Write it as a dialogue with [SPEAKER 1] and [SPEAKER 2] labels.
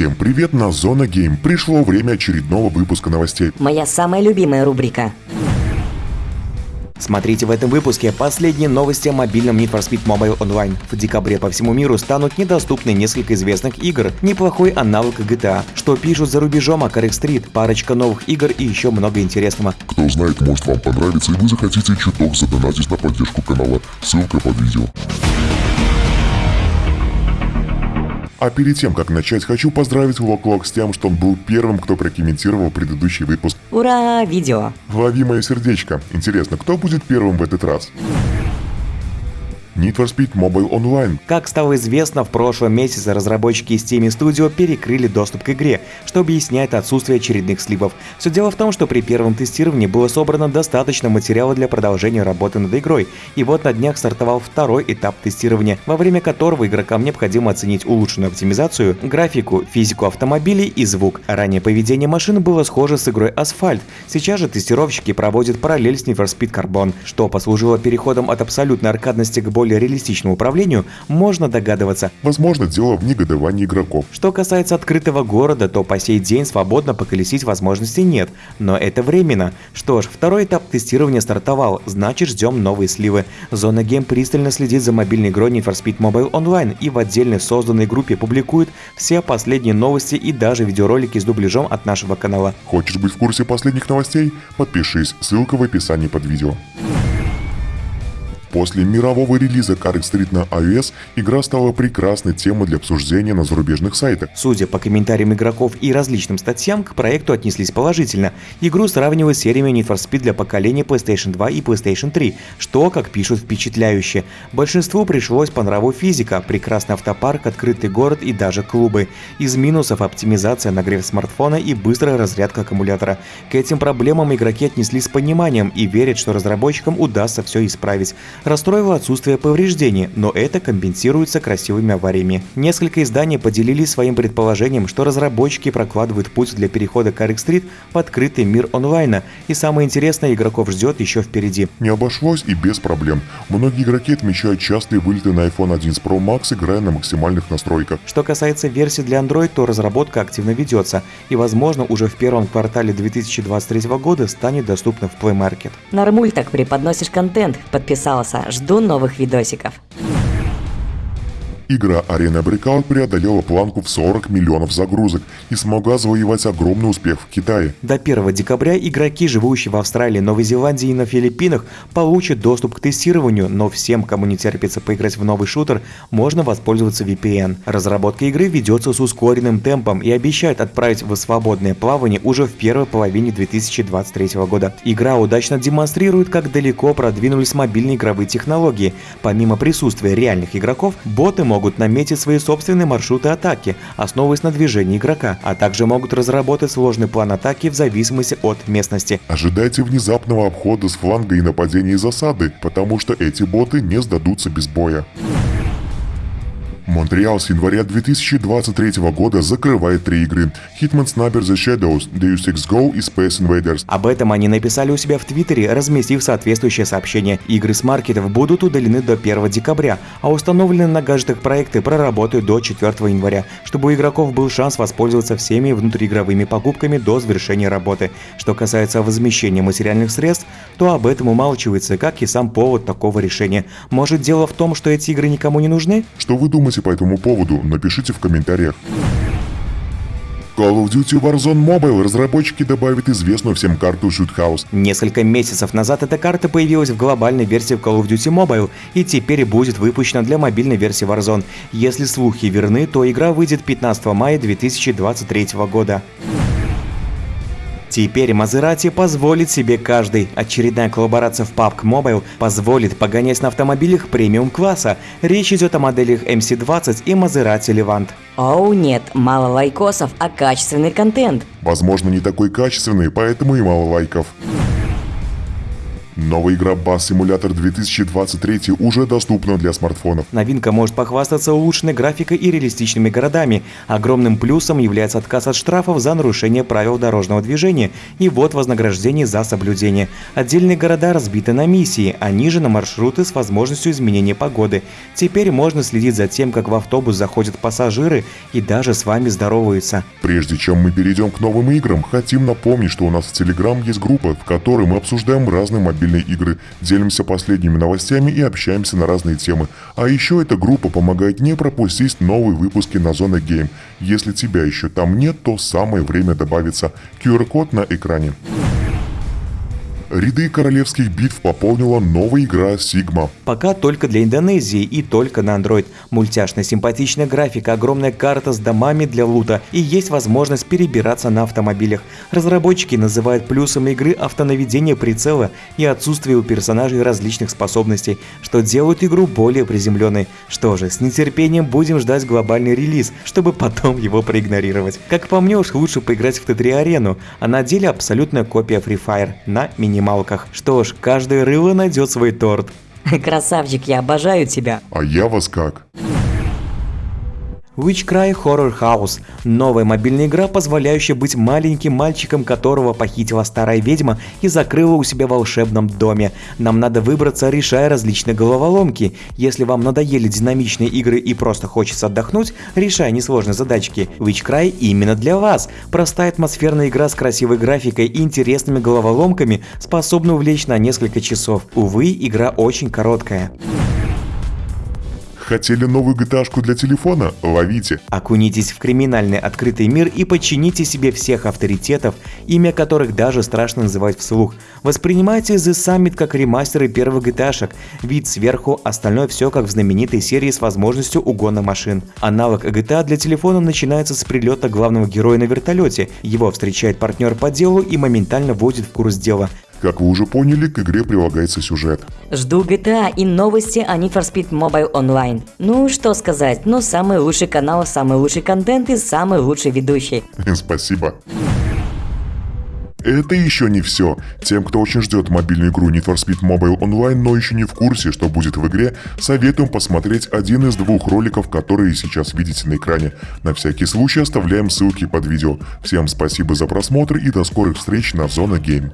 [SPEAKER 1] Всем привет на Зона Гейм. Пришло время очередного выпуска новостей.
[SPEAKER 2] Моя самая любимая рубрика.
[SPEAKER 3] Смотрите в этом выпуске последние новости о мобильном Need for Speed Mobile Online. В декабре по всему миру станут недоступны несколько известных игр, неплохой аналог GTA, что пишут за рубежом о Correct Street, парочка новых игр и еще много интересного.
[SPEAKER 1] Кто знает, может вам понравится и вы захотите чуток задонатить на поддержку канала. Ссылка под видео. А перед тем, как начать, хочу поздравить Локлок с тем, что он был первым, кто прокомментировал предыдущий выпуск.
[SPEAKER 2] Ура, видео.
[SPEAKER 1] Лови мое сердечко. Интересно, кто будет первым в этот раз? Need for Speed Mobile Online.
[SPEAKER 3] Как стало известно, в прошлом месяце разработчики из Steam Studio перекрыли доступ к игре, что объясняет отсутствие очередных сливов. Все дело в том, что при первом тестировании было собрано достаточно материала для продолжения работы над игрой, и вот на днях стартовал второй этап тестирования, во время которого игрокам необходимо оценить улучшенную оптимизацию, графику, физику автомобилей и звук. Ранее поведение машины было схоже с игрой Асфальт, сейчас же тестировщики проводят параллель с Need for Speed Carbon, что послужило переходом от абсолютной аркадности к более более реалистичному управлению, можно догадываться.
[SPEAKER 1] Возможно, дело в негодовании игроков.
[SPEAKER 3] Что касается открытого города, то по сей день свободно поколесить возможности нет, но это временно. Что ж, второй этап тестирования стартовал, значит ждем новые сливы. Зона Гейм пристально следит за мобильной игрой Need for Speed Mobile Online и в отдельной созданной группе публикует все последние новости и даже видеоролики с дубляжом от нашего канала.
[SPEAKER 1] Хочешь быть в курсе последних новостей? Подпишись, ссылка в описании под видео. После мирового релиза Carrick Street на iOS игра стала прекрасной темой для обсуждения на зарубежных сайтах.
[SPEAKER 3] Судя по комментариям игроков и различным статьям, к проекту отнеслись положительно. Игру сравнивают с сериями Need for Speed для поколения PlayStation 2 и PlayStation 3, что, как пишут, впечатляюще. Большинству пришлось по нраву физика, прекрасный автопарк, открытый город и даже клубы. Из минусов оптимизация нагрев смартфона и быстрая разрядка аккумулятора. К этим проблемам игроки отнеслись с пониманием и верят, что разработчикам удастся все исправить расстроило отсутствие повреждений, но это компенсируется красивыми авариями. Несколько изданий поделились своим предположением, что разработчики прокладывают путь для перехода к Street в открытый мир онлайна, и самое интересное игроков ждет еще впереди.
[SPEAKER 1] Не обошлось и без проблем. Многие игроки отмечают частые вылеты на iPhone 11 Pro Max, играя на максимальных настройках.
[SPEAKER 3] Что касается версии для Android, то разработка активно ведется, и возможно уже в первом квартале 2023 года станет доступна в Play Market.
[SPEAKER 2] Нормуль так преподносишь контент, подписался класса. Жду новых видосиков.
[SPEAKER 1] Игра Arena Breakout преодолела планку в 40 миллионов загрузок и смогла завоевать огромный успех в Китае.
[SPEAKER 3] До 1 декабря игроки, живущие в Австралии, Новой Зеландии и на Филиппинах, получат доступ к тестированию, но всем, кому не терпится поиграть в новый шутер, можно воспользоваться VPN. Разработка игры ведется с ускоренным темпом и обещает отправить в свободное плавание уже в первой половине 2023 года. Игра удачно демонстрирует, как далеко продвинулись мобильные игровые технологии. Помимо присутствия реальных игроков, боты могут могут наметить свои собственные маршруты атаки, основываясь на движении игрока, а также могут разработать сложный план атаки в зависимости от местности.
[SPEAKER 1] Ожидайте внезапного обхода с фланга и нападения из засады, потому что эти боты не сдадутся без боя. Монреал с января 2023 года закрывает три игры Hitman Sniper The Shadows, Deus Ex Go и Space Invaders.
[SPEAKER 3] Об этом они написали у себя в Твиттере, разместив соответствующее сообщение. Игры с маркетов будут удалены до 1 декабря, а установленные на гаджетах проекты проработают до 4 января, чтобы у игроков был шанс воспользоваться всеми внутриигровыми покупками до завершения работы. Что касается возмещения материальных средств, то об этом умалчивается, как и сам повод такого решения. Может дело в том, что эти игры никому не нужны?
[SPEAKER 1] Что вы думаете думаете по этому поводу, напишите в комментариях. Call of Duty Warzone Mobile разработчики добавят известную всем карту Shoot.
[SPEAKER 3] Несколько месяцев назад эта карта появилась в глобальной версии Call of Duty Mobile и теперь будет выпущена для мобильной версии Warzone. Если слухи верны, то игра выйдет 15 мая 2023 года. Теперь Мазерати позволит себе каждый. Очередная коллаборация в PUBG Mobile позволит погонять на автомобилях премиум-класса. Речь идет о моделях MC20 и Мазерати Levant.
[SPEAKER 2] Оу, нет, мало лайкосов, а качественный контент.
[SPEAKER 1] Возможно, не такой качественный, поэтому и мало лайков. Новая игра Bass Simulator 2023 уже доступна для смартфонов.
[SPEAKER 3] Новинка может похвастаться улучшенной графикой и реалистичными городами. Огромным плюсом является отказ от штрафов за нарушение правил дорожного движения и вот вознаграждение за соблюдение. Отдельные города разбиты на миссии, а ниже на маршруты с возможностью изменения погоды. Теперь можно следить за тем, как в автобус заходят пассажиры и даже с вами здороваются.
[SPEAKER 1] Прежде чем мы перейдем к новым играм, хотим напомнить, что у нас в Телеграм есть группа, в которой мы обсуждаем разные мобильные игры, делимся последними новостями и общаемся на разные темы. А еще эта группа помогает не пропустить новые выпуски на Зона Game. Если тебя еще там нет, то самое время добавиться. QR-код на экране. Ряды королевских битв пополнила новая игра Sigma.
[SPEAKER 3] Пока только для Индонезии и только на Android. Мультяшная симпатичная графика, огромная карта с домами для лута и есть возможность перебираться на автомобилях. Разработчики называют плюсом игры автонаведение прицела и отсутствие у персонажей различных способностей, что делают игру более приземленной. Что же, с нетерпением будем ждать глобальный релиз, чтобы потом его проигнорировать. Как по мне уж лучше поиграть в Т3 арену, а на деле абсолютная копия Free Fire на мини минималках. Что ж, каждое рыло найдет свой торт.
[SPEAKER 2] Красавчик, я обожаю тебя.
[SPEAKER 1] А я вас как?
[SPEAKER 3] Witchcry Horror House – новая мобильная игра, позволяющая быть маленьким мальчиком, которого похитила старая ведьма и закрыла у себя в волшебном доме. Нам надо выбраться, решая различные головоломки. Если вам надоели динамичные игры и просто хочется отдохнуть, решая несложные задачки, Witchcry именно для вас. Простая атмосферная игра с красивой графикой и интересными головоломками способна увлечь на несколько часов. Увы, игра очень короткая.
[SPEAKER 1] Хотели новую gta для телефона? Ловите!
[SPEAKER 3] Окунитесь в криминальный открытый мир и подчините себе всех авторитетов, имя которых даже страшно называть вслух. Воспринимайте The Summit как ремастеры первых gta вид сверху, остальное все как в знаменитой серии с возможностью угона машин. Аналог GTA для телефона начинается с прилета главного героя на вертолете, его встречает партнер по делу и моментально вводит в курс дела.
[SPEAKER 1] Как вы уже поняли, к игре прилагается сюжет.
[SPEAKER 2] Жду GTA и новости о Need for Speed Mobile Online. Ну, что сказать, но самый лучший канал, самый лучший контент и самый лучший ведущий.
[SPEAKER 1] Спасибо. Это еще не все. Тем, кто очень ждет мобильную игру Need for Speed Mobile Online, но еще не в курсе, что будет в игре, советуем посмотреть один из двух роликов, которые сейчас видите на экране. На всякий случай оставляем ссылки под видео. Всем спасибо за просмотр и до скорых встреч на Зона Game.